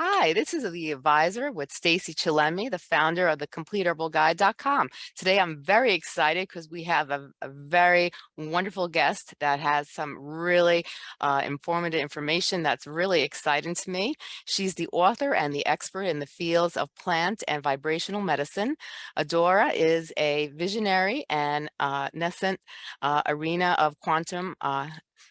Hi, this is the advisor with Stacy Chillemi, the founder of the CompleteHerbalGuide.com. Today, I'm very excited because we have a, a, very wonderful guest that has some really uh, informative information that's really exciting to me. She's the author and the expert in the fields of plant and vibrational medicine. Adora is a visionary and uh, nascent uh, arena of quantum uh,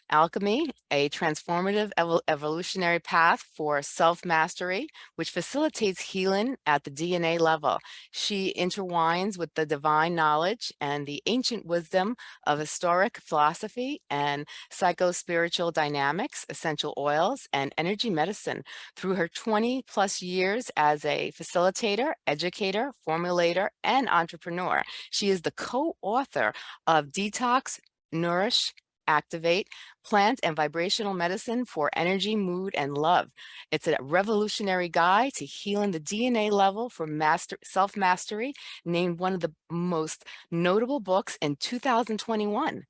Alchemy, a transformative evol evolutionary path for self-mastery, which facilitates healing at the DNA level. She intertwines with the divine knowledge and the ancient wisdom of historic philosophy and psycho-spiritual dynamics, essential oils, and energy medicine through her 20 plus years as a facilitator, educator, formulator, and entrepreneur. She is the co-author of Detox, Nourish, Activate, Plant and Vibrational Medicine for Energy, Mood, and Love. It's a revolutionary guide to healing the DNA level for master self-mastery, named one of the most notable books in 2021.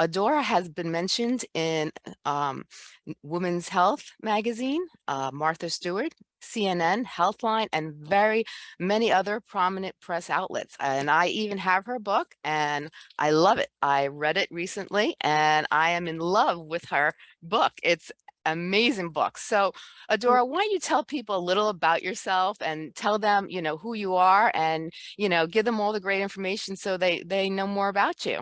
Adora has been mentioned in um, Women's Health magazine, uh, Martha Stewart, CNN, Healthline, and very many other prominent press outlets. And I even have her book and I love it. I read it recently and I am in love with her book. It's amazing book. So Adora, why don't you tell people a little about yourself and tell them, you know, who you are and, you know, give them all the great information so they, they know more about you.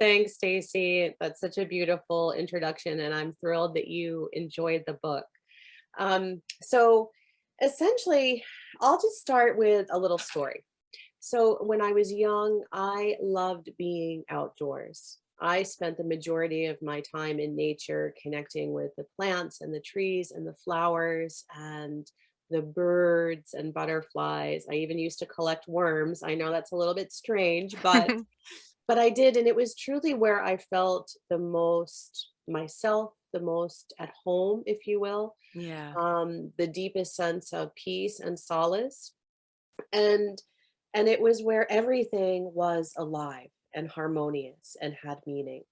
Thanks, Stacy. That's such a beautiful introduction, and I'm thrilled that you enjoyed the book. Um, so essentially, I'll just start with a little story. So when I was young, I loved being outdoors. I spent the majority of my time in nature connecting with the plants and the trees and the flowers and the birds and butterflies. I even used to collect worms. I know that's a little bit strange, but but I did, and it was truly where I felt the most myself, the most at home, if you will, Yeah. um, the deepest sense of peace and solace. And and it was where everything was alive and harmonious and had meaning.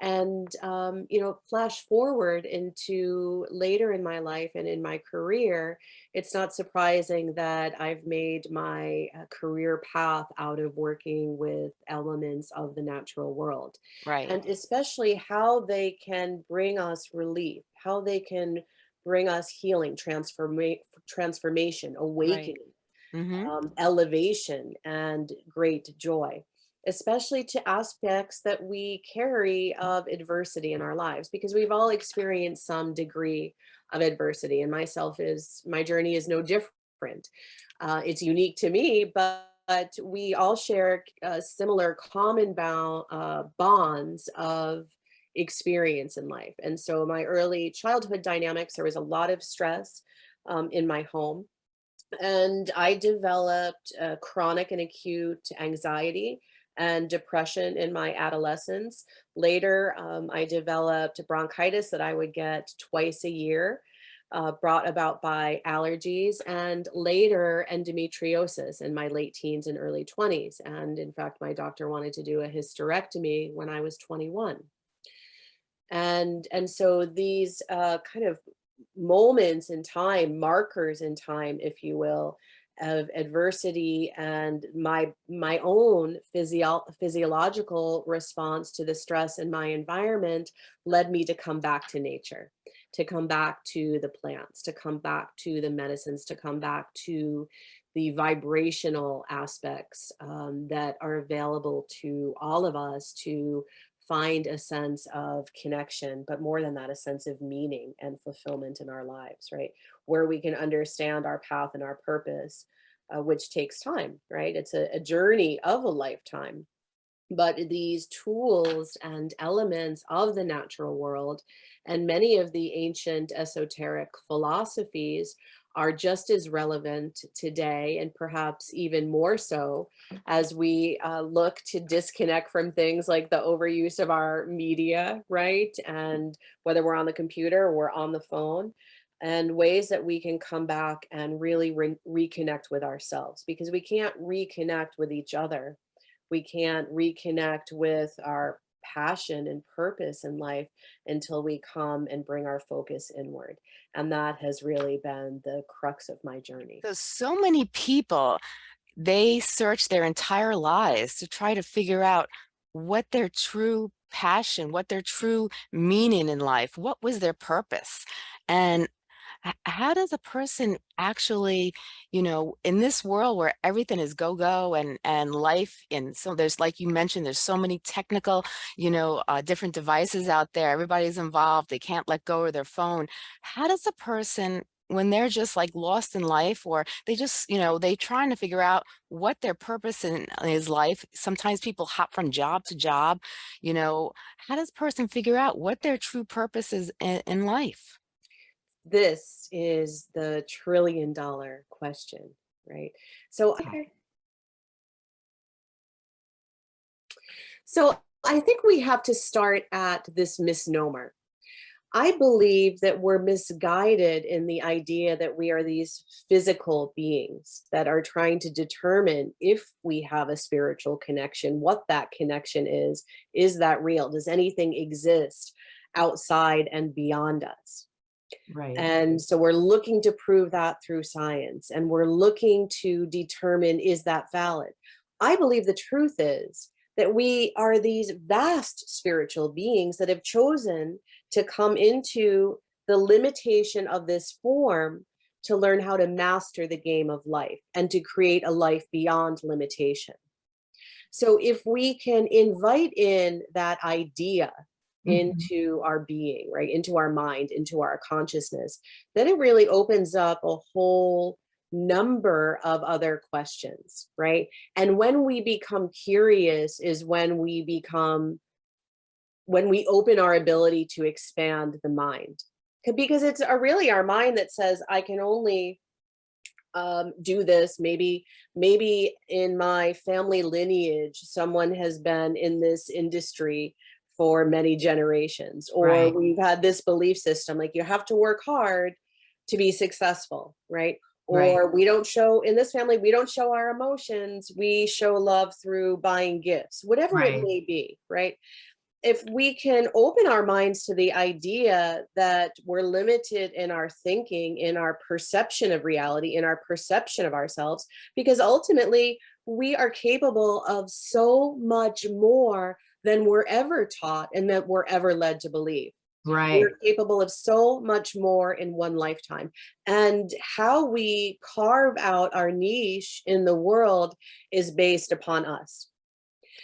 And, um, you know, flash forward into later in my life and in my career, it's not surprising that I've made my uh, career path out of working with elements of the natural world. Right. And especially how they can bring us relief, how they can bring us healing, transforma transformation, Right. awakening, Mm-hmm. um, elevation, and great joy especially to aspects that we carry of adversity in our lives because we've all experienced some degree of adversity and myself is my journey is no different. Uh, it's unique to me but, but we all share uh, similar common bound uh, bonds of experience in life. And so my early childhood dynamics there was a lot of stress um, in my home and I developed uh, chronic and acute anxiety and depression in my adolescence. Later, um, I developed bronchitis that I would get twice a year, uh, brought about by allergies, and later endometriosis in my late teens and early 20s. And in fact, my doctor wanted to do a hysterectomy when I was 21. And, and so these uh, kind of moments in time, markers in time, if you will, of adversity and my my own physio physiological response to the stress in my environment led me to come back to nature, to come back to the plants, to come back to the medicines, to come back to the vibrational aspects um, that are available to all of us to find a sense of connection, but more than that, a sense of meaning and fulfillment in our lives, right? Where we can understand our path and our purpose, uh, which takes time, right? It's a, a journey of a lifetime. But these tools and elements of the natural world and many of the ancient esoteric philosophies are just as relevant today and perhaps even more so as we uh, look to disconnect from things like the overuse of our media, right? And whether we're on the computer or on the phone and ways that we can come back and really re reconnect with ourselves because we can't reconnect with each other. We can't reconnect with our passion and purpose in life until we come and bring our focus inward. And that has really been the crux of my journey. So, so many people, they search their entire lives to try to figure out what their true passion, what their true meaning in life, what was their purpose. And how does a person actually, you know, in this world where everything is go go and and life, and so there's like you mentioned, there's so many technical, you know, uh, different devices out there. Everybody's involved. They can't let go of their phone. How does a person when they're just like lost in life or they just you know they trying to figure out what their purpose in is life sometimes people hop from job to job you know how does person figure out what their true purpose is in, in life This is the trillion dollar question, right? So Okay. So I think we have to start at this misnomer. I believe that we're misguided in the idea that we are these physical beings that are trying to determine if we have a spiritual connection, what that connection is. Is that real? Does anything exist outside and beyond us? Right And so we're looking to prove that through science and we're looking to determine is that valid? I believe the truth is that we are these vast spiritual beings that have chosen to come into the limitation of this form to learn how to master the game of life and to create a life beyond limitation. So if we can invite in that idea Mhm. into our being, right? Into our mind, into our consciousness, then it really opens up a whole number of other questions, right? And when we become curious is when we become, when we open our ability to expand the mind. Because it's uh, really our mind that says, I can only um, do this. Maybe, maybe in my family lineage, someone has been in this industry for many generations, or right we've had this belief system, like you have to work hard to be successful, right? right Or we don't show, in this family, we don't show our emotions. We show love through buying gifts, whatever it may be, right? if we can open our minds to the idea that we're limited in our thinking, in our perception of reality, in our perception of ourselves, because ultimately we are capable of so much more than we're ever taught and that we're ever led to believe. right We're capable of so much more in one lifetime. And how we carve out our niche in the world is based upon us.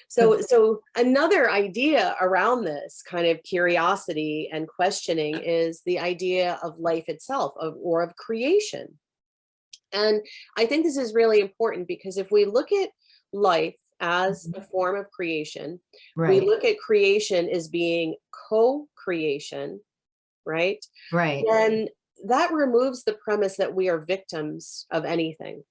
So, hmm. so another idea around this kind of curiosity and questioning is the idea of life itself of, or of creation. And I think this is really important because if we look at life as a mm-hmm. form of creation, we look at creation as being co-creation, right? right And that removes the premise that we are victims of anything.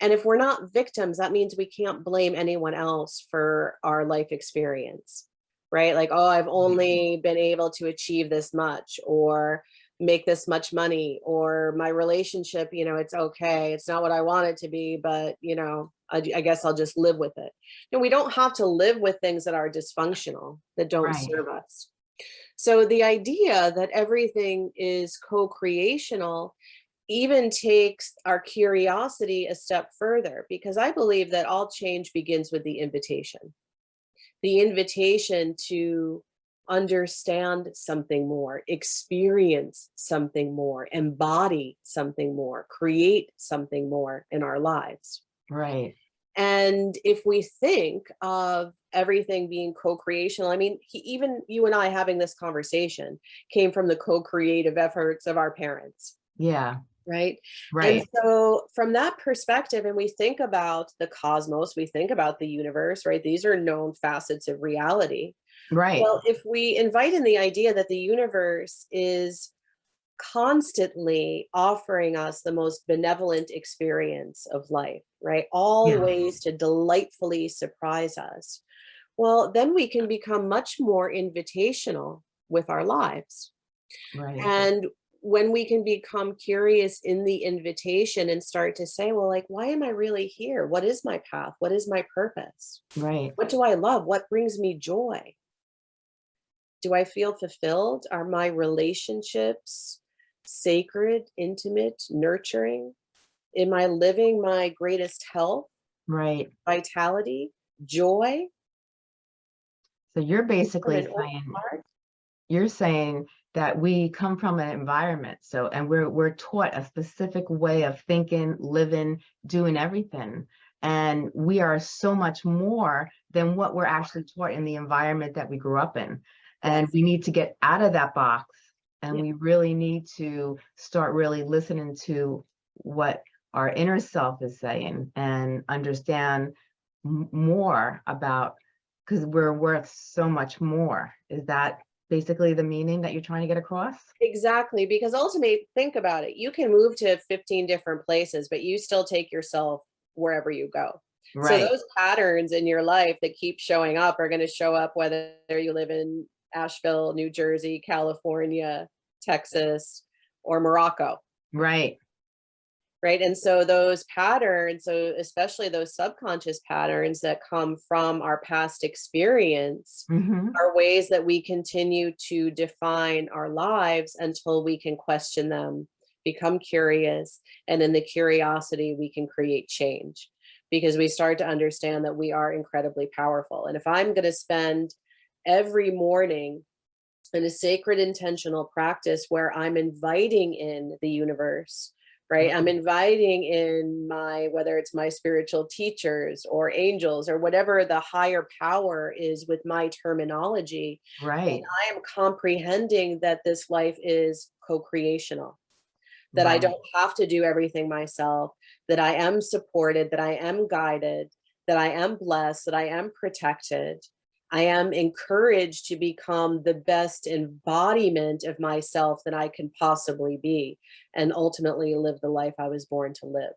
And if we're not victims, that means we can't blame anyone else for our life experience, right? Like, oh, I've mm-hmm. only been able to achieve this much or make this much money or my relationship, you know, it's okay. It's not what I want it to be, but, you know, I, I guess I'll just live with it. And we don't have to live with things that are dysfunctional, that don't right serve us. So the idea that everything is co-creational even takes our curiosity a step further because I believe that all change begins with the invitation. The invitation to understand something more, experience something more, embody something more, create something more in our lives. right And if we think of everything being co-creational, I mean, he, even you and I having this conversation came from the co-creative efforts of our parents, yeah right? Right. And right so from that perspective, and we think about the cosmos, we think about the universe, right? These are known facets of reality. Right Well, if we invite in the idea that the universe is constantly offering us the most benevolent experience of life, right? All yeah ways to delightfully surprise us. Well, then we can become much more invitational with our lives. right And when we can become curious in the invitation and start to say, well, like, why am I really here? What is my path? What is my purpose? Right. What do I love? What brings me joy? Do I feel fulfilled? Are my relationships sacred, intimate, nurturing? Am I living my greatest health, Right. vitality, joy? So you're basically saying, you're saying that we come from an environment. So, and we're, we're taught a specific way of thinking, living, doing everything. And we are so much more than what we're actually taught in the environment that we grew up in. And we need to get out of that box. And Yeah. we really need to start really listening to what our inner self is saying and understand more about, because we're worth so much more. Is that basically the meaning that you're trying to get across? Exactly, because ultimately, think about it. You can move to 15 different places, but you still take yourself wherever you go. Right. So those patterns in your life that keep showing up are going to show up whether you live in Asheville, New Jersey, California, Texas, or Morocco, right, right? And so those patterns, so especially those subconscious patterns that come from our past experience hmm are ways that we continue to define our lives until we can question them, become curious, and in the curiosity, we can create change because we start to understand that we are incredibly powerful. And if I'm going to spend every morning in a sacred intentional practice where I'm inviting in the universe, right? I'm mm-hmm. inviting in my, whether it's my spiritual teachers or angels or whatever the higher power is with my terminology, right, I am comprehending that this life is co-creational, that I don't have to do everything myself, that I am supported, that I am guided, that I am blessed, that I am protected. I am encouraged to become the best embodiment of myself that I can possibly be and ultimately live the life I was born to live.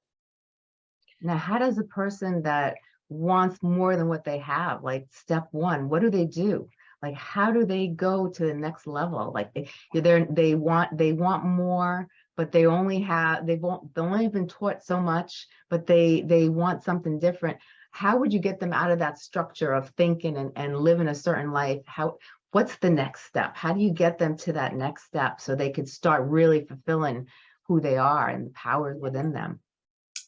Now, how does a person that wants more than what they have, like step one, what do they do? Like, how do they go to the next level? Like, they, they're, want, they want more, but they only have, they they've only been taught so much, but they, they want something different. How would you get them out of that structure of thinking and, and living a certain life? How, what's the next step? How do you get them to that next step so they could start really fulfilling who they are and the powers within them?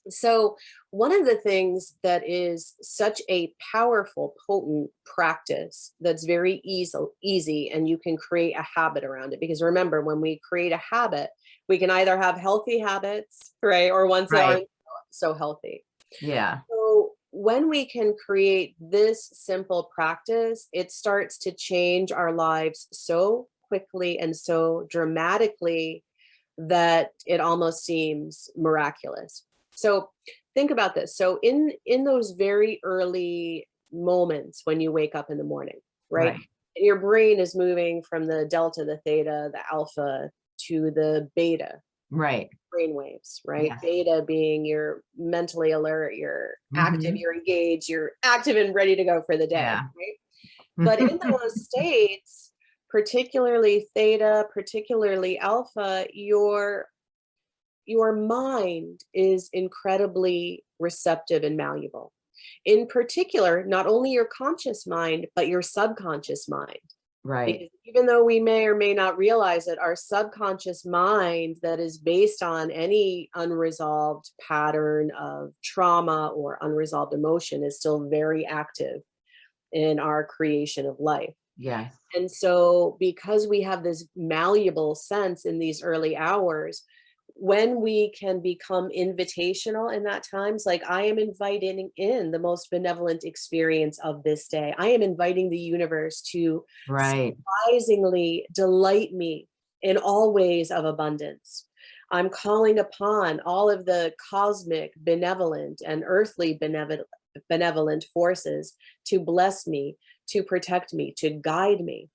So one of the things that is such a powerful, potent practice that's very easy, easy, and you can create a habit around it. Because remember, when we create a habit, we can either have healthy habits, right? Or ones that aren't so healthy. Yeah, when we can create this simple practice, it starts to change our lives so quickly and so dramatically that it almost seems miraculous. So think about this. So in in those very early moments when you wake up in the morning, right? right, your brain is moving from the delta, the theta, the alpha to the beta, right. brain waves, right? Yes. Beta being you're mentally alert, you're active, Mhm. you're engaged, you're active and ready to go for the day, Yeah. right? But in those states, particularly theta, particularly alpha, your your mind is incredibly receptive and malleable. In particular, not only your conscious mind, but your subconscious mind. Right, Because even though we may or may not realize it, our subconscious mind that is based on any unresolved pattern of trauma or unresolved emotion is still very active in our creation of life. yes, And so, because we have this malleable sense in these early hours, when we can become invitational in that times, like I am inviting in the most benevolent experience of this day. I am inviting the universe to right, surprisingly delight me in all ways of abundance. I'm calling upon all of the cosmic, benevolent, and earthly benevolent, benevolent forces to bless me, to protect me, to guide me.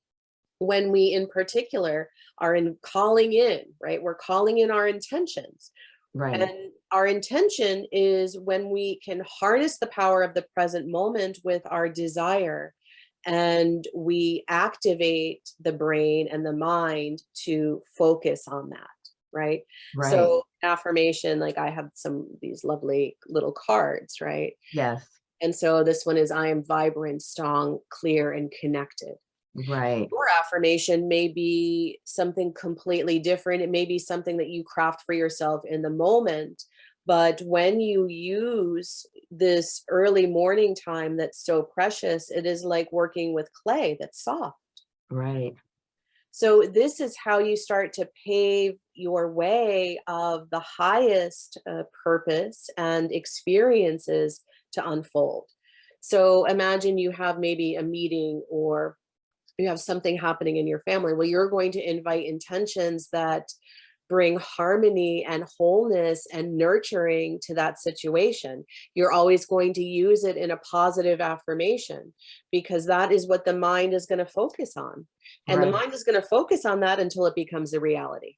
When we, in particular, are in calling in, right? We're calling in our intentions. right, And our intention is when we can harness the power of the present moment with our desire and we activate the brain and the mind to focus on that. right? Right. So affirmation, like I have some these lovely little cards, right? Yes. And so this one is I am vibrant, strong, clear, and connected. Right. Your affirmation may be something completely different. It may be something that you craft for yourself in the moment. But when you use this early morning time that's so precious, it is like working with clay that's soft. Right. So this is how you start to pave your way of the highest uh, purpose and experiences to unfold. So imagine you have maybe a meeting or you have something happening in your family. Well, you're going to invite intentions that bring harmony and wholeness and nurturing to that situation. You're always going to use it in a positive affirmation because that is what the mind is going to focus on. And the mind is going to focus on that until it becomes a reality.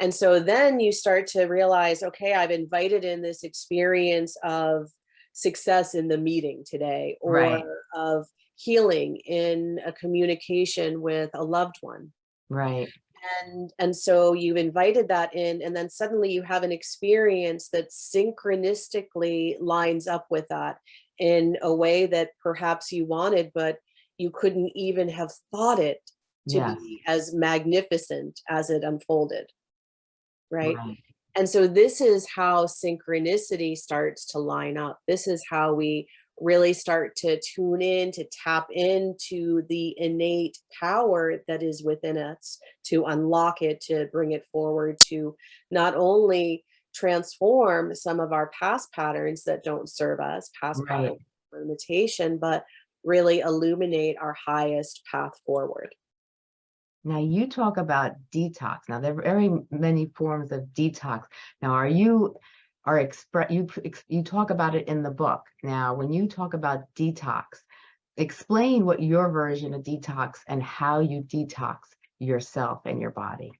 And so then you start to realize, okay, I've invited in this experience of success in the meeting today or Right. of healing in a communication with a loved one Right. and and so you've invited that in and then suddenly you have an experience that synchronistically lines up with that in a way that perhaps you wanted but you couldn't even have thought it to be as magnificent as it unfolded right Right. and so this is how synchronicity starts to line up. This is how we really start to tune in, to tap into the innate power that is within us, to unlock it, to bring it forward, to not only transform some of our past patterns that don't serve us, past Right. patterns limitation, but really illuminate our highest path forward. Now you talk about detox. Now there are very many forms of detox. Now are you are express you you talk about it in the book. Now when you talk about detox, explain what your version of detox and how you detox yourself and your body.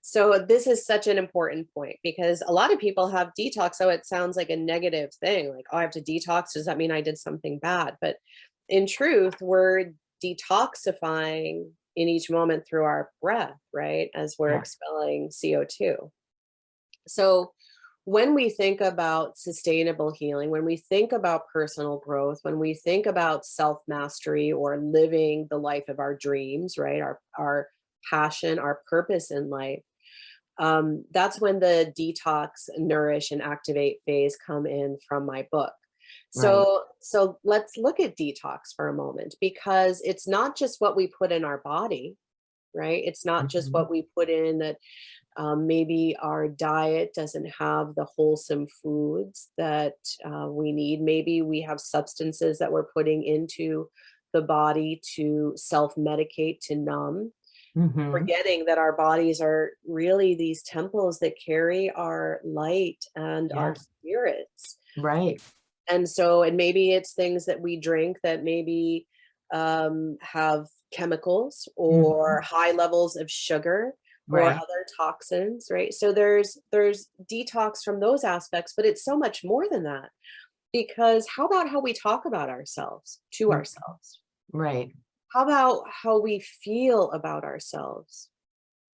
So this is such an important point because a lot of people have detox. So it sounds like a negative thing, like, oh, I have to detox. Does that mean I did something bad? But in truth, we're detoxifying in each moment through our breath, right? As we're Yeah. expelling CO2. So when we think about sustainable healing, when we think about personal growth, when we think about self mastery or living the life of our dreams, right? Our, our passion, our purpose in life, um, that's when the detox, nourish, and activate phase come in from my book. Right. So, so let's look at detox for a moment because it's not just what we put in our body, right? It's not just Mhm. what we put in that um, maybe our diet doesn't have the wholesome foods that uh, we need. Maybe we have substances that we're putting into the body to self-medicate, to numb Mhm. forgetting that our bodies are really these temples that carry our light and our spirits. Right. And so, and maybe it's things that we drink that maybe um, have chemicals or high levels of sugar or Right. other toxins, right? So there's there's detox from those aspects, but it's so much more than that. Because how about how we talk about ourselves to Mhm. ourselves? Right. how about how we feel about ourselves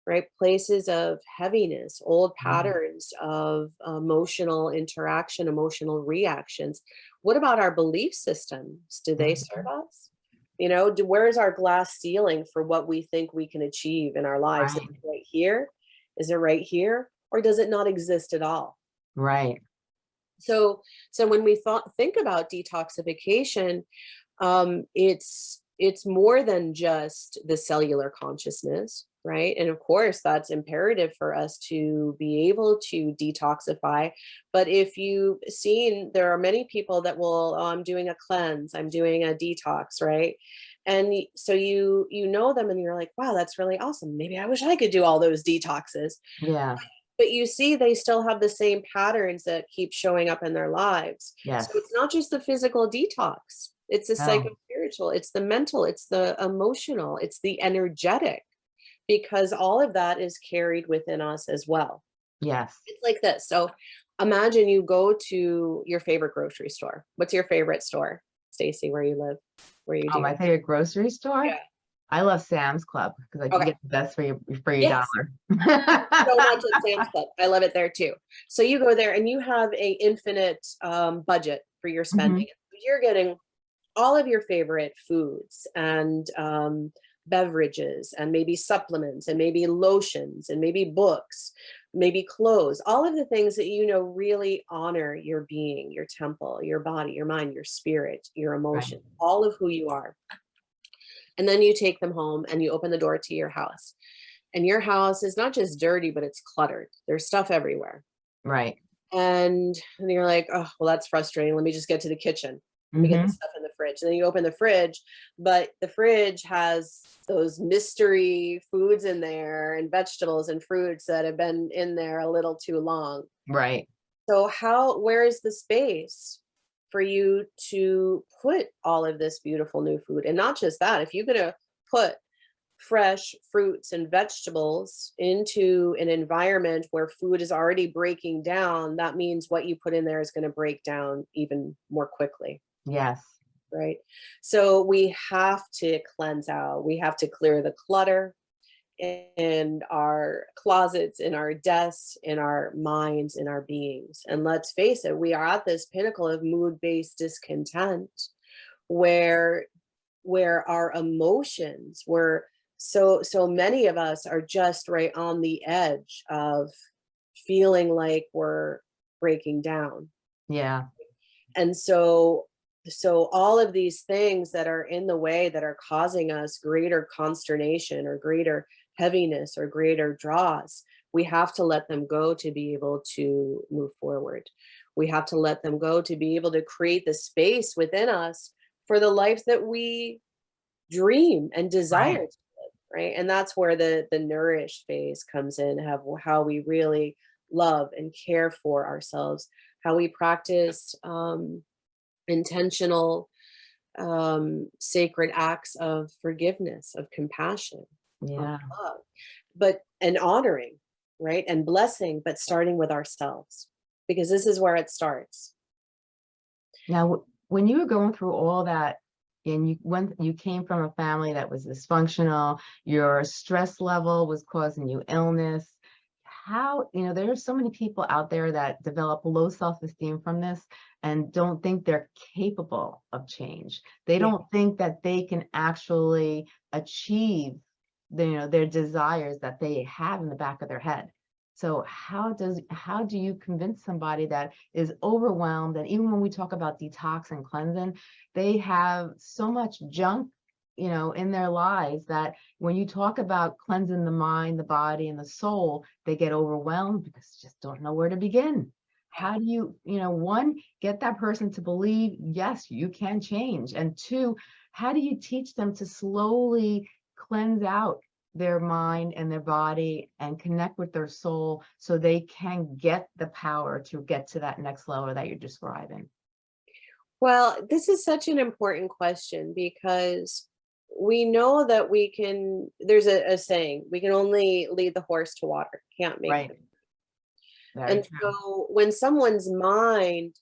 right places of heaviness old Mhm. patterns of emotional interaction emotional reactions what about our belief systems do they serve us you know do, where's our glass ceiling for what we think we can achieve in our lives? Right. is it right here? Is it right here? Or does it not exist at all? Right. so so when we thought think about detoxification um it's it's more than just the cellular consciousness right? And of course that's imperative for us to be able to detoxify. But if you've seen there are many people that will oh, i'm doing a cleanse i'm doing a detox right? And so you you know them and you're like wow that's really awesome. Maybe i wish i could do all those detoxes. Yeah. but you see they still have the same patterns that keep showing up in their lives. Yes. so it's not just the physical detox. It's the No. psycho-spiritual it's the mental it's the emotional it's the energetic because all of that is carried within us as well Yes. it's like this so imagine you go to your favorite grocery store what's your favorite store stacy where you live where you Oh, do my favorite grocery store? Yeah. I love Sam's Club because I can Okay. get the best for your, for your Yes. dollar. so much at Sam's Club. I love it there too. So you go there and you have a infinite um, budget for your spending. You're getting all of your favorite foods and um, beverages and maybe supplements and maybe lotions and maybe books, maybe clothes, all of the things that you know really honor your being, your temple, your body, your mind, your spirit, your emotion, all of who you are. And then you take them home and you open the door to your house and your house is not just dirty, but it's cluttered. There's stuff everywhere. Right. And, and you're like, oh, well, that's frustrating. Let me just get to the kitchen. Let me get the mm-hmm. stuff in the fridge. And then you open the fridge, but the fridge has those mystery foods in there and vegetables and fruits that have been in there a little too long. Right. So how, where is the space for you to put all of this beautiful new food? And not just that, if you're gonna uh, put fresh fruits and vegetables into an environment where food is already breaking down, that means what you put in there is gonna break down even more quickly Yes. right? So we have to cleanse out. We have to clear the clutter in our closets, in our desks, in our minds, in our beings. And let's face it, we are at this pinnacle of mood-based discontent where where our emotions were so so many of us are just right on the edge of feeling like we're breaking down Yeah. and so so all of these things that are in the way that are causing us greater consternation or greater heaviness or greater draws we have to let them go to be able to move forward. We have to let them go to be able to create the space within us for the life that we dream and desire to live right? And that's where the the nourish phase comes in have how we really love and care for ourselves how we practice um, intentional um, sacred acts of forgiveness of compassion of Yeah. love but and honoring right and blessing but starting with ourselves because this is where it starts Now, when you were going through all that and you went, you came from a family that was dysfunctional, your stress level was causing you illness. How, you know, there are so many people out there that develop low self-esteem from this and don't think they're capable of change. They Yeah. don't think that they can actually achieve the, you know, their desires that they have in the back of their head. So how does, how do you convince somebody that is overwhelmed? And even when we talk about detox and cleansing, they have so much junk, you know, in their lives that when you talk about cleansing the mind, the body and the soul, they get overwhelmed because they just don't know where to begin. How do you, you know, one, get that person to believe, yes, you can change. And two, how do you teach them to slowly cleanse out their mind and their body and connect with their soul so they can get the power to get to that next level that you're describing. Well, this is such an important question because we know that we can, there's a, a saying, we can only lead the horse to water, can't make Right. And true. so when someone's mind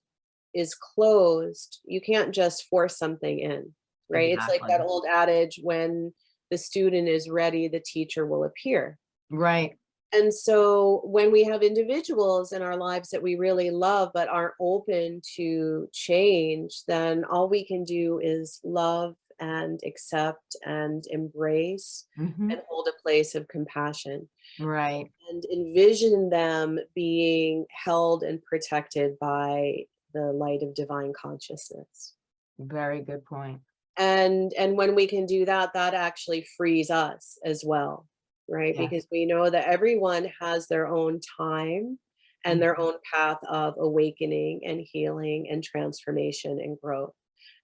is closed, you can't just force something in, right? It's like that old adage, when the student is ready, the teacher will appear. Right. And so when we have individuals in our lives that we really love but aren't open to change, then all we can do is love and accept and embrace Mhm. and hold a place of compassion Right. and envision them being held and protected by the light of divine consciousness. Very good point. And and when we can do that, that actually frees us as well, right? Yes. Because we know that everyone has their own time and their Mhm. own path of awakening and healing and transformation and growth.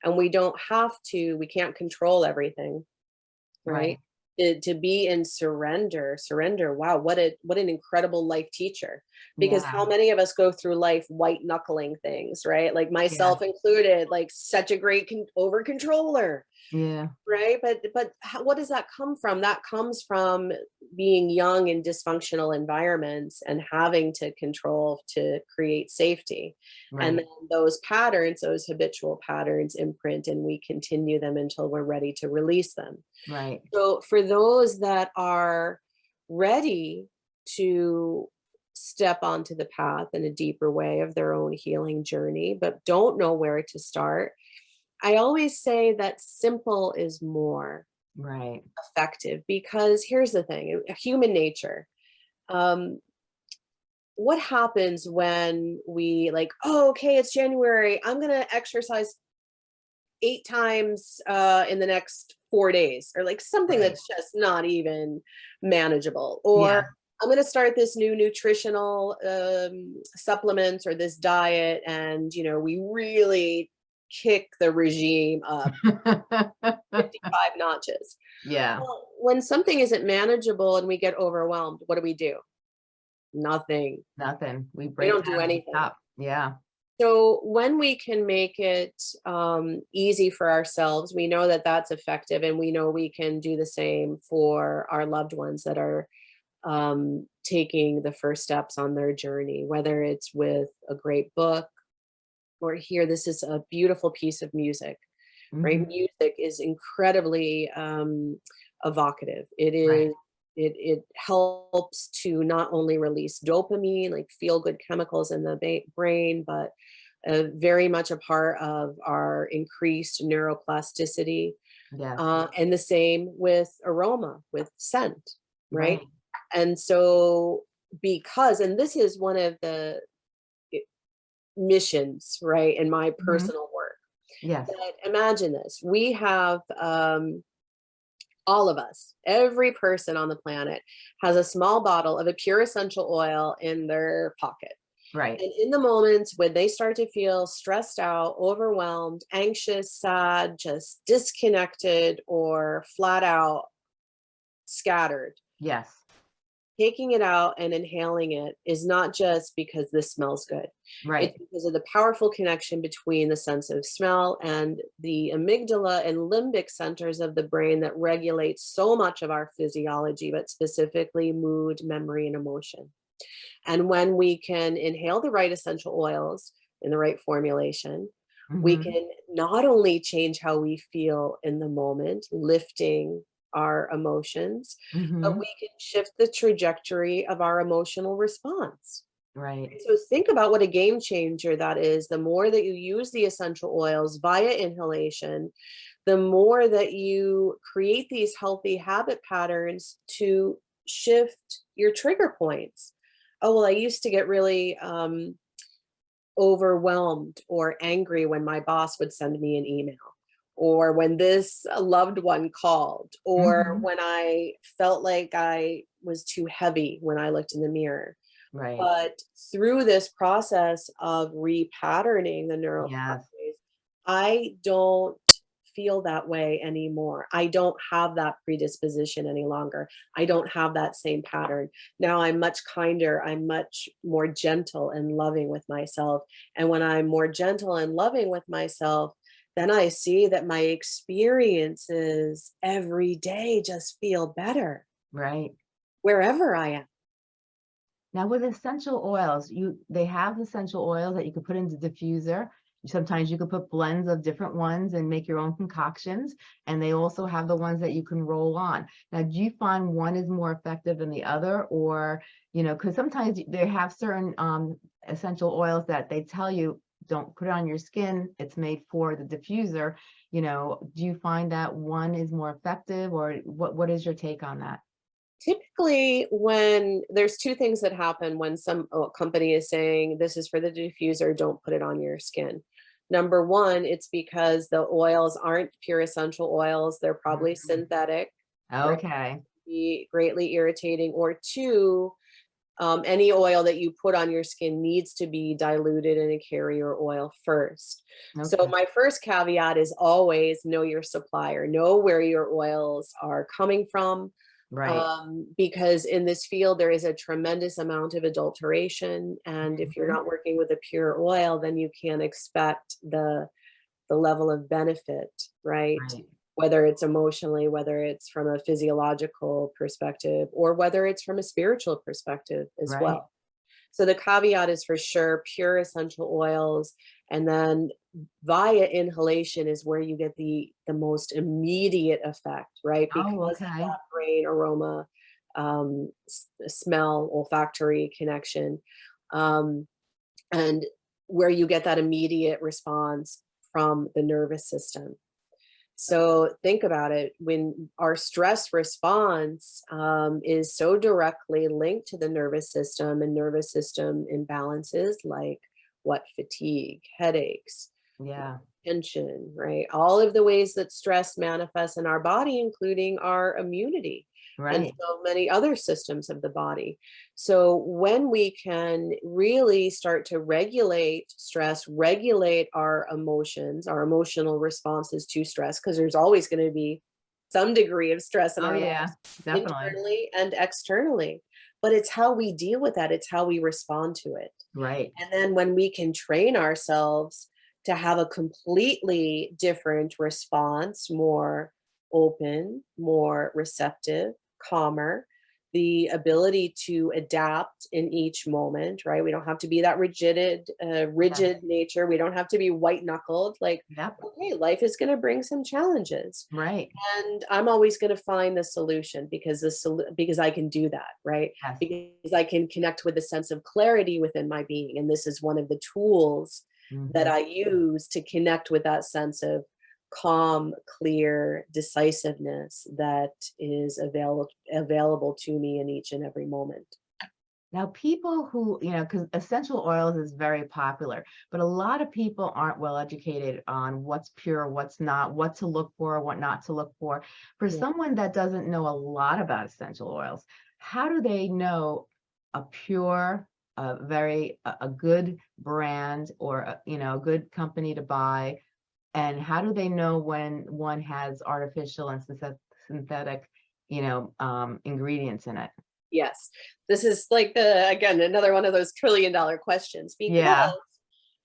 And we don't have to, we can't control everything, right? To, to be in surrender, surrender. Wow, what a what an incredible life teacher. Because Yeah. how many of us go through life white knuckling things, right? Like myself included, like such a great con- over controller Yeah, right? But but how, what does that come from? That comes from being young in dysfunctional environments and having to control to create safety. right. And then those patterns, those habitual patterns imprint and we continue them until we're ready to release them. right. So for those that are ready to step onto the path in a deeper way of their own healing journey, but don't know where to start, I always say that simple is more Right. effective because here's the thing, uh, human nature. Um, what happens when we like, oh, okay, it's January. I'm gonna exercise eight times uh, in the next four days, or like something Right. that's just not even manageable. Yeah. Or I'm gonna start this new nutritional um, supplement or this diet, and you know, we really kick the regime up 55 notches. Yeah, Well, when something isn't manageable and we get overwhelmed, what do we do? Nothing. nothing. We break. don't do anything. stop. Yeah, So when we can make it um, easy for ourselves, we know that that's effective and we know we can do the same for our loved ones that are um, taking the first steps on their journey, whether it's with a great book or here, this is a beautiful piece of music. right? mhm, Music is incredibly um, evocative. It is, Right. It, it helps to not only release dopamine, like feel good chemicals in the brain, but uh, very much a part of our increased neuroplasticity. yes. Uh, and the same with aroma, with scent, right? And so, because, and this is one of the missions, right, in my Mhm. personal work Yes, but imagine this we have um all of us every person on the planet has a small bottle of a pure essential oil in their pocket right. and in the moments when they start to feel stressed out overwhelmed anxious sad just disconnected or flat out scattered Yes, taking it out and inhaling it is not just because this smells good right. it's because of the powerful connection between the sense of smell and the amygdala and limbic centers of the brain that regulate so much of our physiology, but specifically mood, memory, and emotion. And when we can inhale the right essential oils in the right formulation, we mhm, can not only change how we feel in the moment, lifting our emotions, but mhm, we can shift the trajectory of our emotional response. Right. So think about what a game changer that is. The more that you use the essential oils via inhalation, the more that you create these healthy habit patterns to shift your trigger points. Oh, well, I used to get really um, overwhelmed or angry when my boss would send me an email, or when this loved one called, or Mhm. when I felt like I was too heavy when I looked in the mirror. Right. But through this process of repatterning the neural Yes. pathways, I don't feel that way anymore. I don't have that predisposition any longer. I don't have that same pattern. Now I'm much kinder. I'm much more gentle and loving with myself. And when I'm more gentle and loving with myself, then I see that my experiences every day just feel better Right. wherever I am. Now with essential oils, you they have essential oils that you could put into the diffuser. Sometimes you could put blends of different ones and make your own concoctions. And they also have the ones that you can roll on. Now, do you find one is more effective than the other? Or, you know, because sometimes they have certain um, essential oils that they tell you don't put it on your skin. It's made for the diffuser. You know, do you find that one is more effective or what, what is your take on that? Typically, when there's two things that happen when some uh, company is saying this is for the diffuser, don't put it on your skin. Number one, it's because the oils aren't pure essential oils, they're probably Mhm. synthetic, Okay. be greatly irritating. Or two, um, any oil that you put on your skin needs to be diluted in a carrier oil first. So my first caveat is always know your supplier, know where your oils are coming from, Right. um, because in this field there is a tremendous amount of adulteration and if you're Mhm. not working with a pure oil then you can't expect the the level of benefit right Right. Whether it's emotionally, whether it's from a physiological perspective, or whether it's from a spiritual perspective as Right. well. So the caveat is for sure pure essential oils, and then via inhalation is where you get the the most immediate effect, right? Oh, Because of okay. that brain aroma, um, smell, olfactory connection, um, and where you get that immediate response from the nervous system. So think about it, when our stress response um, is so directly linked to the nervous system and nervous system imbalances like what? Fatigue, headaches, Yeah, tension, right? All of the ways that stress manifests in our body, including our immunity and so many other systems of the body. So when we can really start to regulate stress, regulate our emotions, our emotional responses to stress, because there's always going to be some degree of stress in Oh, our yeah, lives, definitely. internally and externally. But it's how we deal with that. It's how we respond to it. Right. And then when we can train ourselves to have a completely different response, more open, more receptive, calmer, the ability to adapt in each moment, right? We don't have to be that rigid, uh, rigid nature. We don't have to be white knuckled. Like, Yep. okay, life is going to bring some challenges Right. and I'm always going to find the solution because the sol- because I can do that, right? Yes. Because I can connect with a sense of clarity within my being, and this is one of the tools that Mhm. I use to connect with that sense of calm, clear decisiveness that is available available to me in each and every moment. Now, people who, you know, because essential oils is very popular, but a lot of people aren't well educated on what's pure, what's not, what to look for, what not to look for. For Yeah. someone that doesn't know a lot about essential oils, how do they know a pure, a very, a, a good brand or, a, you know, a good company to buy? And how do they know when one has artificial and synthetic, you know, um, ingredients in it? Yes, this is like the again another one of those trillion dollar questions because Yeah.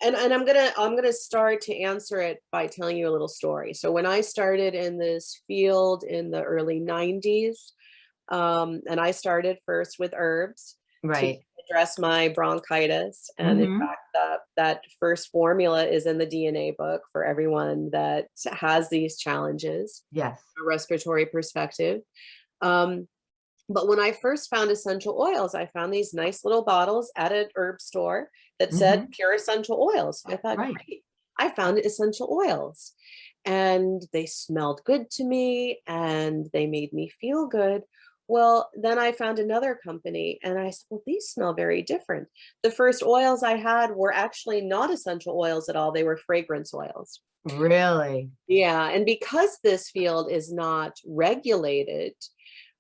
and and I'm gonna I'm gonna start to answer it by telling you a little story. So when I started in this field in the early 90s, um, and I started first with herbs Right. Address my bronchitis, and in Mhm. fact that that first formula is in the DNA book for everyone that has these challenges Yes. a respiratory perspective. Um, but when I first found essential oils, I found these nice little bottles at an herb store that said pure essential oils. I thought, Right. great, I found essential oils. And they smelled good to me and they made me feel good. Well, then I found another company and I said, well, these smell very different. The first oils I had were actually not essential oils at all, they were fragrance oils. Really? Yeah, and because this field is not regulated,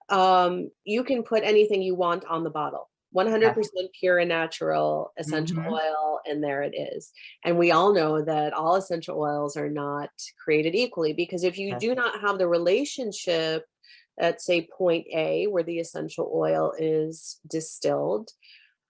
um, you can put anything you want on the bottle. 100% pure and natural essential Mhm. oil, and there it is. And we all know that all essential oils are not created equally because if you do not have the relationship at say point A where the essential oil is distilled,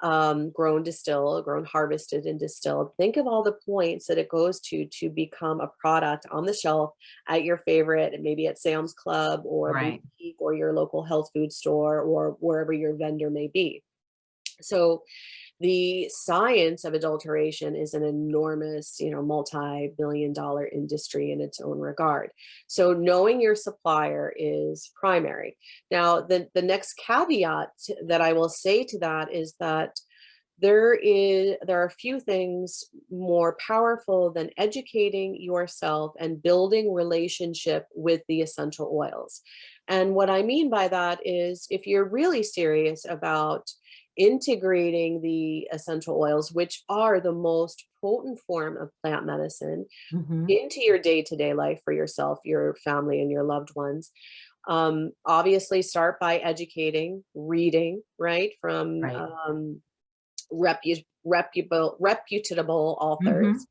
um, grown distilled, grown harvested and distilled. Think of all the points that it goes to to become a product on the shelf at your favorite, maybe at Sam's Club or Right. boutique or your local health food store or wherever your vendor may be. So the science of adulteration is an enormous, you know, multi-billion dollar industry in its own regard. So knowing your supplier is primary. Now, the, the next caveat that I will say to that is that there is there are a few things more powerful than educating yourself and building relationship with the essential oils. And what I mean by that is if you're really serious about integrating the essential oils, which are the most potent form of plant medicine, Mhm. into your day-to-day life for yourself, your family, and your loved ones. Um, obviously start by educating, reading, right, from Right. um, repu- reputable, reputable authors. Mhm.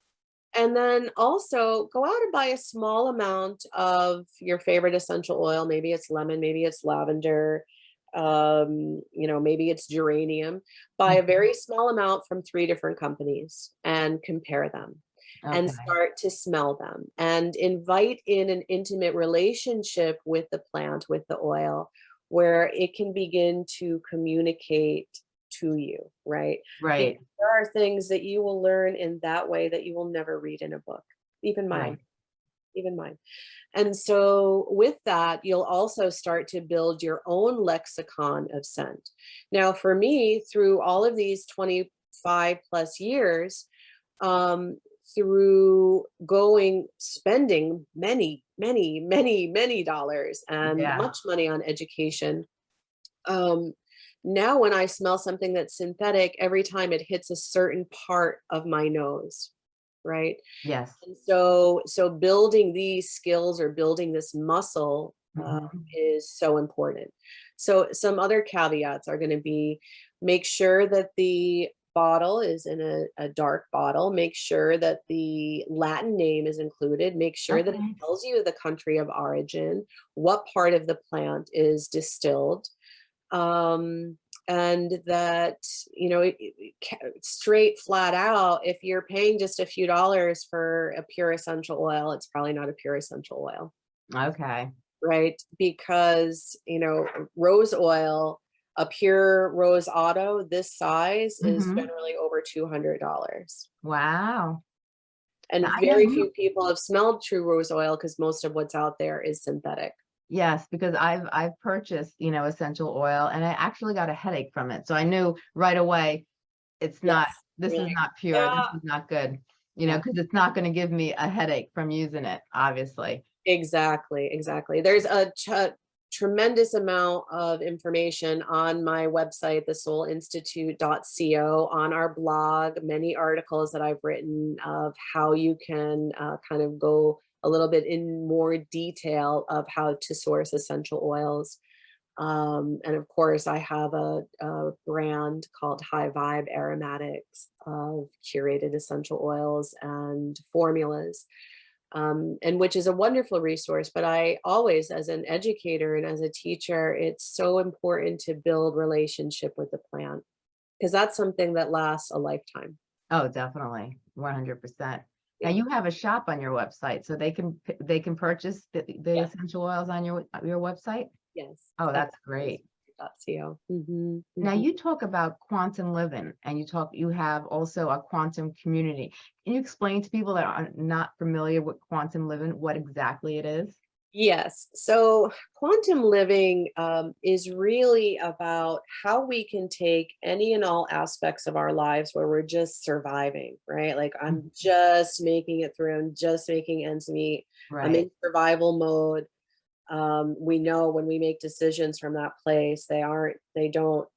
And then also go out and buy a small amount of your favorite essential oil. Maybe it's lemon, maybe it's lavender, um, you know, maybe it's geranium. Buy a Mhm. very small amount from three different companies and compare them. and start to smell them and invite in an intimate relationship with the plant, with the oil, where it can begin to communicate to you, right? Right, There are things that you will learn in that way that you will never read in a book, even mine, right. Even mine. And so with that, you'll also start to build your own lexicon of scent. Now, for me, through all of these 25 plus years, um, through going, spending many, many, many, many dollars and Yeah. much money on education, um, now when I smell something that's synthetic, every time it hits a certain part of my nose, right? Yes. And so, so building these skills or building this muscle uh, Mhm. is so important. So some other caveats are going to be make sure that the bottle is in a, a dark bottle. Make sure that the Latin name is included. Make sure that it tells you the country of origin, what part of the plant is distilled. Um, and that, you know, it- it straight flat out, if you're paying just a few dollars for a pure essential oil, it's probably not a pure essential oil Okay, right? Because, you know, rose oil, a pure rose otto this size is Mhm. generally over $200. wow. And I very few people have smelled true rose oil because most of what's out there is synthetic. Yes, because I've I've purchased, you know, essential oil and I actually got a headache from it. So I knew right away it's not, this you're is not pure, "Yeah." this is not good. You know, because it's not going to give me a headache from using it, obviously. Exactly, exactly. There's a tremendous amount of information on my website, thesoulinstitute.co, on our blog, many articles that I've written of how you can uh, kind of go a little bit in more detail of how to source essential oils. Um, and of course, I have a, a brand called High Vibe Aromatics of curated essential oils and formulas um, and which is a wonderful resource. But I always, as an educator and as a teacher, it's so important to build relationship with the plant because that's something that lasts a lifetime. Oh, definitely, one hundred percent. Now Yeah. you have a shop on your website, so they can they can purchase the, the Yeah. essential oils on your your website. Yes. Oh, that's great. .co. Mhm, Now mhm. you talk about quantum living and you talk, you have also a quantum community. Can you explain to people that are not familiar with quantum living, what exactly it is? Yes. So quantum living um, is really about how we can take any and all aspects of our lives where we're just surviving, right? Like I'm Mhm. just making it through, I'm just making ends meet. I'm in survival mode. Um, we know when we make decisions from that place, they aren't, they don't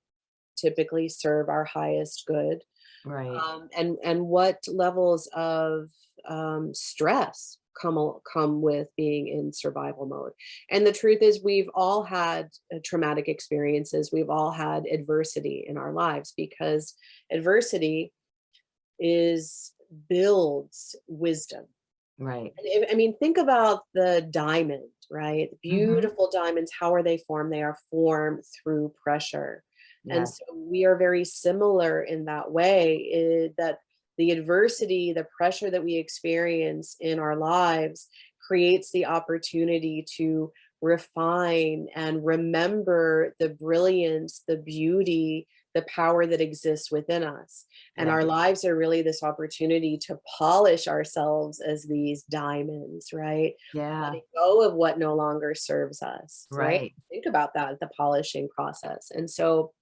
typically serve our highest good. right, Um, and and what levels of um, stress come come with being in survival mode. And the truth is, we've all had uh, traumatic experiences. We've all had adversity in our lives because adversity is builds wisdom. right. And if- I mean, think about the diamond, right? Beautiful diamonds. How are they formed? They are formed through pressure. And so we are very similar in that way eh, that the adversity, the pressure that we experience in our lives creates the opportunity to refine and remember the brilliance, the beauty, the power that exists within us. And Yeah. our lives are really this opportunity to polish ourselves as these diamonds, right? yeah, Letting go of what no longer serves us, right? right, think about that the polishing process and so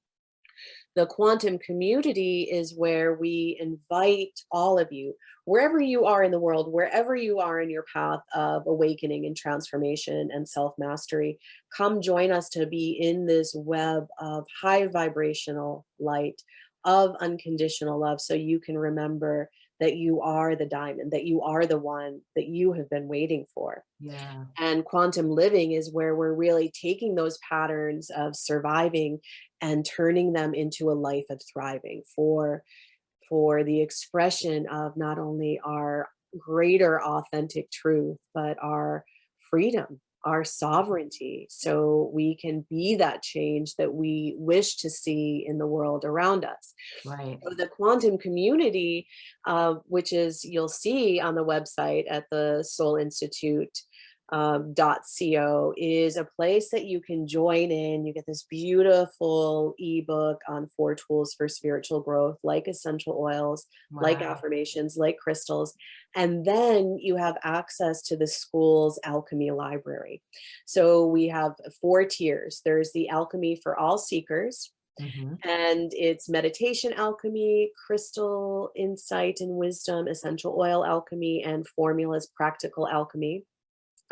the quantum community is where we invite all of you wherever you are in the world wherever you are in your path of awakening and transformation and self-mastery come join us to be in this web of high vibrational light of unconditional love so you can remember that you are the diamond that you are the one that you have been waiting for. Yeah, and quantum living is where we're really taking those patterns of surviving and turning them into a life of thriving for for the expression of not only our greater authentic truth but our freedom our sovereignty so we can be that change that we wish to see in the world around us. Right. So the quantum community, uh, which is you'll see on the website at the Soul Institute, um, .co is a place that you can join in. You get this beautiful ebook on four tools for spiritual growth, like essential oils, like affirmations, like crystals. And then you have access to the school's alchemy library. So we have four tiers. There's the alchemy for all seekers, Mhm. and it's meditation alchemy, crystal insight and wisdom, essential oil alchemy, and formulas practical alchemy.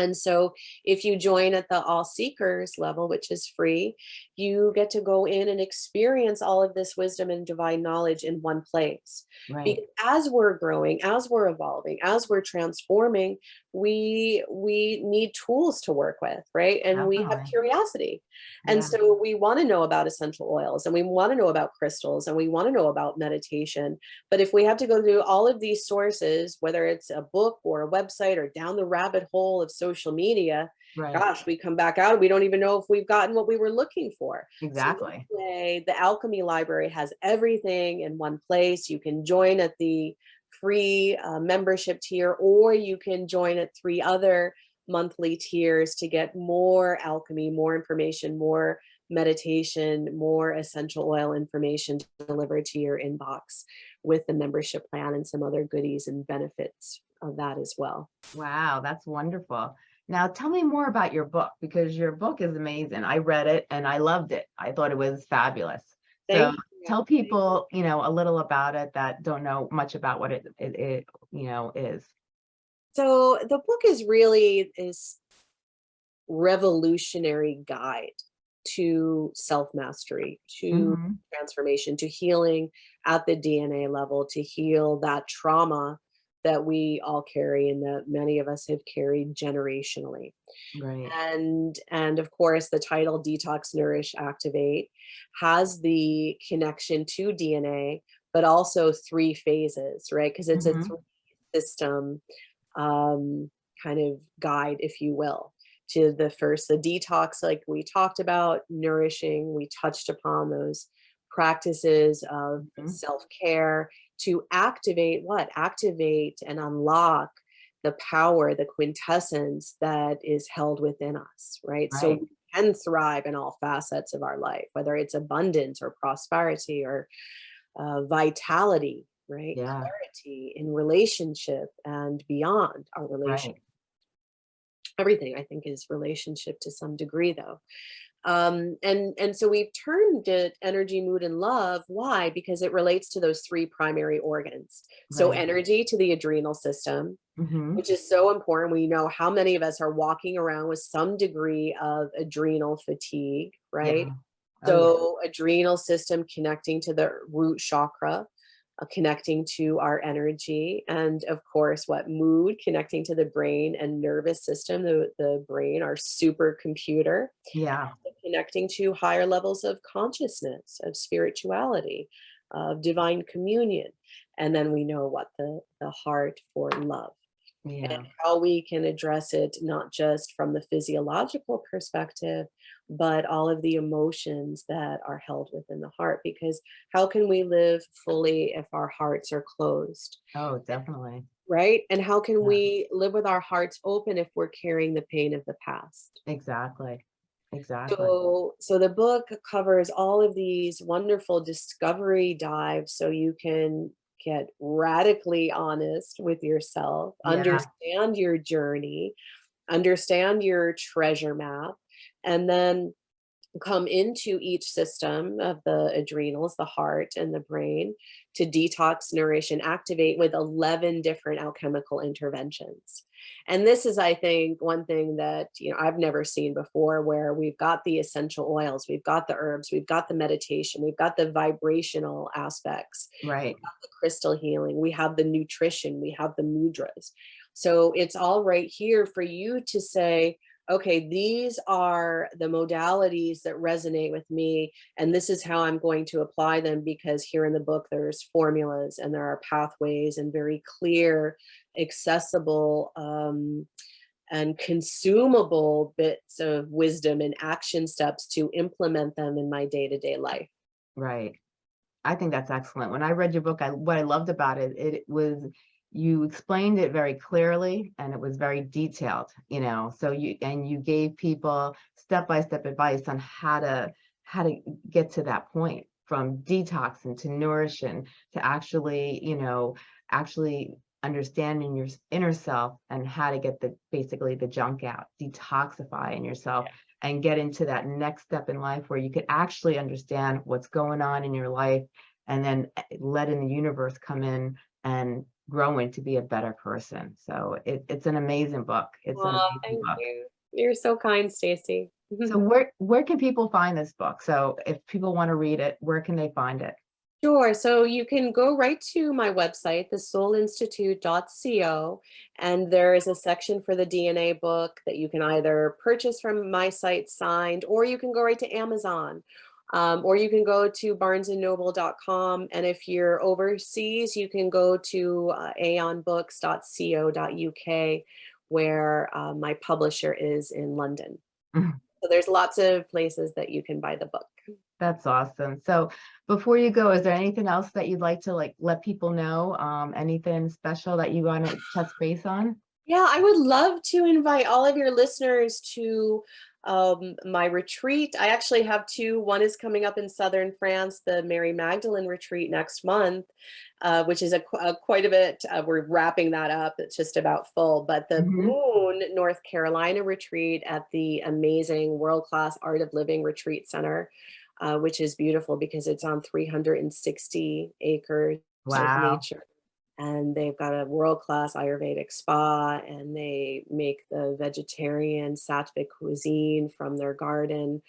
And so if you join at the all seekers level, which is free, you get to go in and experience all of this wisdom and divine knowledge in one place. Right. Because as we're growing, as we're evolving, as we're transforming, we we need tools to work with, right? And we have curiosity. And Yeah. so we want to know about essential oils and we want to know about crystals and we want to know about meditation. But if we have to go through all of these sources, whether it's a book or a website or down the rabbit hole of social media, Right. gosh, we come back out, we don't even know if we've gotten what we were looking for. So Exactly. way, the Alchemy Library has everything in one place. You can join at the free uh, membership tier, or you can join at three other monthly tiers to get more alchemy, more information, more meditation, more essential oil information delivered to your inbox with the membership plan and some other goodies and benefits of that as well. Wow, that's wonderful. Now tell me more about your book because your book is amazing. I read it and I loved it. I thought it was fabulous. Thank you. Tell people, you know, a little about it that don't know much about what it, it, it you know, is. So the book is really this revolutionary guide to self-mastery, to Mhm. transformation, to healing at the DNA level, to heal that trauma that we all carry and that many of us have carried generationally. Right. And and of course the title Detox Nourish Activate has the connection to DNA, but also three phases, right? Because it's Mhm. a three system um, kind of guide, if you will, to the first, the detox, like we talked about, nourishing, we touched upon those practices of Mhm. self-care to activate what? Activate and unlock the power, the quintessence that is held within us, right? So we can thrive in all facets of our life, whether it's abundance or prosperity or uh, vitality, right? Yeah. Clarity in relationship and beyond our relationship Right. everything I think is relationship to some degree though. Um, and, and so we've turned it energy, mood, and love. Why? Because it relates to those three primary organs. So Right. energy to the adrenal system, Mhm. which is so important. We know how many of us are walking around with some degree of adrenal fatigue, right? Yeah. Oh, yeah. So adrenal system connecting to the root chakra, connecting to our energy, and of course, what mood connecting to the brain and nervous system, the, the brain, our supercomputer, Yeah. connecting to higher levels of consciousness, of spirituality, of divine communion. And then we know what the, the heart for love Yeah. and how we can address it not just from the physiological perspective, but all of the emotions that are held within the heart. Because how can we live fully if our hearts are closed, Oh, definitely. right? And how can Yeah. we live with our hearts open if we're carrying the pain of the past? Exactly. Exactly. So, so the book covers all of these wonderful discovery dives so you can get radically honest with yourself, Yeah. understand your journey, understand your treasure map, and then come into each system of the adrenals, the heart and the brain to detox, nourish, and activate with 11 different alchemical interventions. And this is, I think, one thing that, you know, I've never seen before where we've got the essential oils, we've got the herbs, we've got the meditation, we've got the vibrational aspects, Right. the crystal healing, we have the nutrition, we have the mudras. So it's all right here for you to say, okay, these are the modalities that resonate with me, and this is how I'm going to apply them because here in the book, there's formulas and there are pathways and very clear, accessible um, and consumable bits of wisdom and action steps to implement them in my day-to-day life. Right. I think that's excellent. When I read your book, I, what I loved about it, it was you explained it very clearly and it was very detailed, you know, so you, and you gave people step-by-step advice on how to, how to get to that point from detoxing to nourishing to actually, you know, actually understanding your inner self and how to get the basically the junk out, detoxifying yourself and get into that next step in life where you could actually understand what's going on in your life and then eh, letting the universe come in and growing to be a better person. So it, it's an amazing book. It's an amazing thank book. you. You're so kind, Stacy. So where where can people find this book? So if people want to read it, where can they find it? Sure. So you can go right to my website, thesoulinstitute.co, and there is a section for the DNA book that you can either purchase from my site signed, or you can go right to Amazon, um, or you can go to barnesandnoble.com. And if you're overseas, you can go to uh, aeonbooks.co.uk, where uh, my publisher is in London. Mhm. So there's lots of places that you can buy the book. That's awesome. So before you go, is there anything else that you'd like to like let people know? Um, anything special that you want to touch base on? Yeah, I would love to invite all of your listeners to um, my retreat. I actually have two. One is coming up in southern France, the Mary Magdalene retreat next month, uh, which is a, a quite a bit. Uh, we're wrapping that up. It's just about full. But the Mhm. Boone, North Carolina retreat at the amazing world class Art of Living Retreat Center, uh, which is beautiful because it's on 360 acres of nature and they've got a world-class Ayurvedic spa and they make the vegetarian sattvic cuisine from their garden.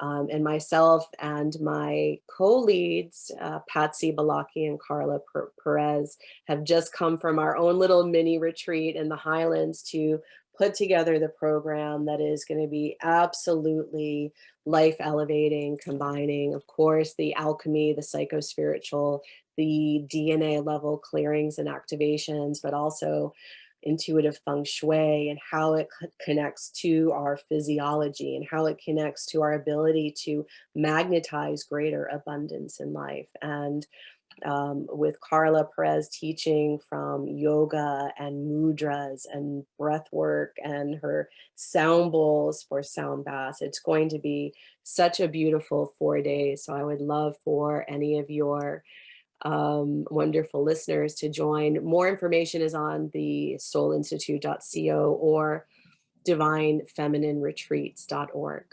Um, and myself and my co-leads, uh, Patsy Balaki and Carla Per- Perez, have just come from our own little mini retreat in the Highlands to put together the program that is going to be absolutely life elevating, combining, of course, the alchemy, the psycho-spiritual, the DNA level clearings and activations, but also intuitive feng shui and how it connects to our physiology and how it connects to our ability to magnetize greater abundance in life. And um, with Carla Perez teaching from yoga and mudras and breath work and her sound bowls for sound baths. It's going to be such a beautiful four days. So I would love for any of your um, wonderful listeners to join. More information is on the soulinstitute.co or divinefeminineretreats.org.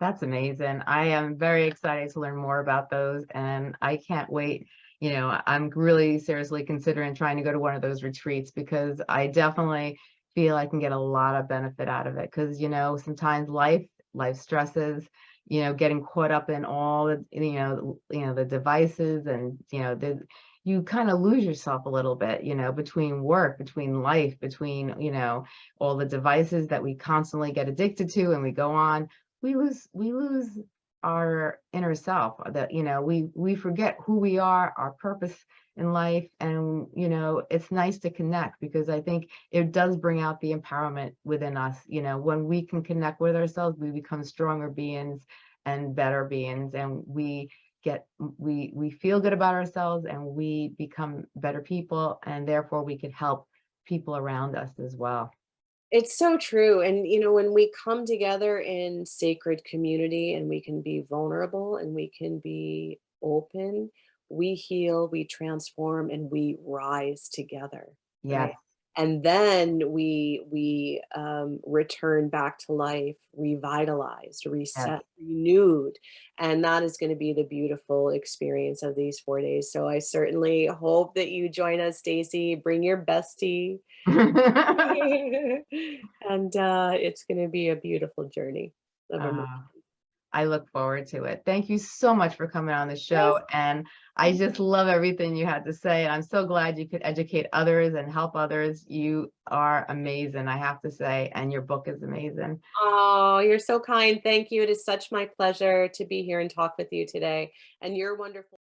That's amazing. I am very excited to learn more about those and I can't wait. You know, I'm really seriously considering trying to go to one of those retreats because I definitely feel I can get a lot of benefit out of it. Cause you know, sometimes life, life stresses, you know, getting caught up in all the, you know, you know, the devices and, you know, the, you kind of lose yourself a little bit, you know, between work, between life, between, you know, all the devices that we constantly get addicted to and we go on. We lose we lose our inner self uh, that you know we we forget who we are our purpose in life and you know it's nice to connect because i think it does bring out the empowerment within us you know when we can connect with ourselves we become stronger beings and better beings and we get we we feel good about ourselves and we become better people and therefore we can help people around us as well It's so true. And, you know, when we come together in sacred community and we can be vulnerable and we can be open, we heal, we transform, and we rise together. Yeah. Right. And then we we um, return back to life, revitalized, reset, renewed, and that is going to be the beautiful experience of these four days. So I certainly hope that you join us, Stacy. Bring your bestie, and uh, it's going to be a beautiful journey of. Uh, I look forward to it. Thank you so much for coming on the Yes. show. And I just love everything you had to say. And I'm so glad you could educate others and help others. You are amazing, I have to say. And your book is amazing. Oh, you're so kind. Thank you. It is such my pleasure to be here and talk with you today. And you're wonderful.